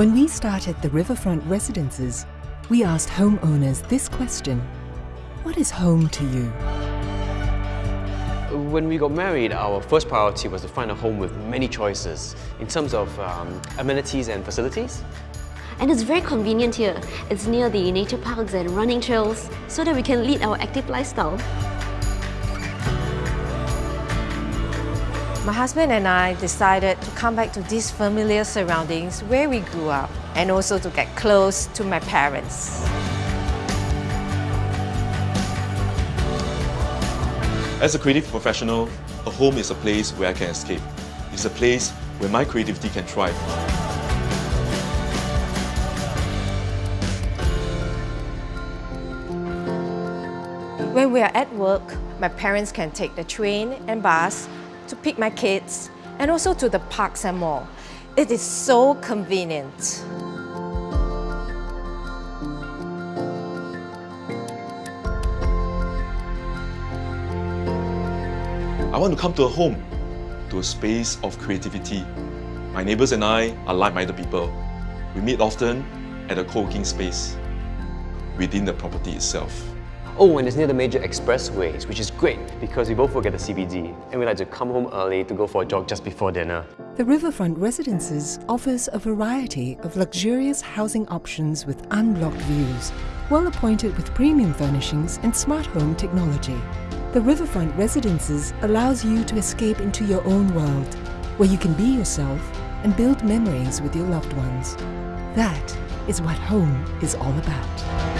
When we started the Riverfront Residences, we asked homeowners this question. What is home to you? When we got married, our first priority was to find a home with many choices in terms of um, amenities and facilities. And it's very convenient here. It's near the nature parks and running trails so that we can lead our active lifestyle. My husband and I decided to come back to these familiar surroundings where we grew up and also to get close to my parents. As a creative professional, a home is a place where I can escape. It's a place where my creativity can thrive. When we are at work, my parents can take the train and bus to pick my kids and also to the parks and mall. It is so convenient. I want to come to a home, to a space of creativity. My neighbors and I are like-minded people. We meet often at a co-working space within the property itself. Oh, and it's near the major expressways, which is great because we both work at the CBD and we like to come home early to go for a jog just before dinner. The Riverfront Residences offers a variety of luxurious housing options with unblocked views, well appointed with premium furnishings and smart home technology. The Riverfront Residences allows you to escape into your own world, where you can be yourself and build memories with your loved ones. That is what home is all about.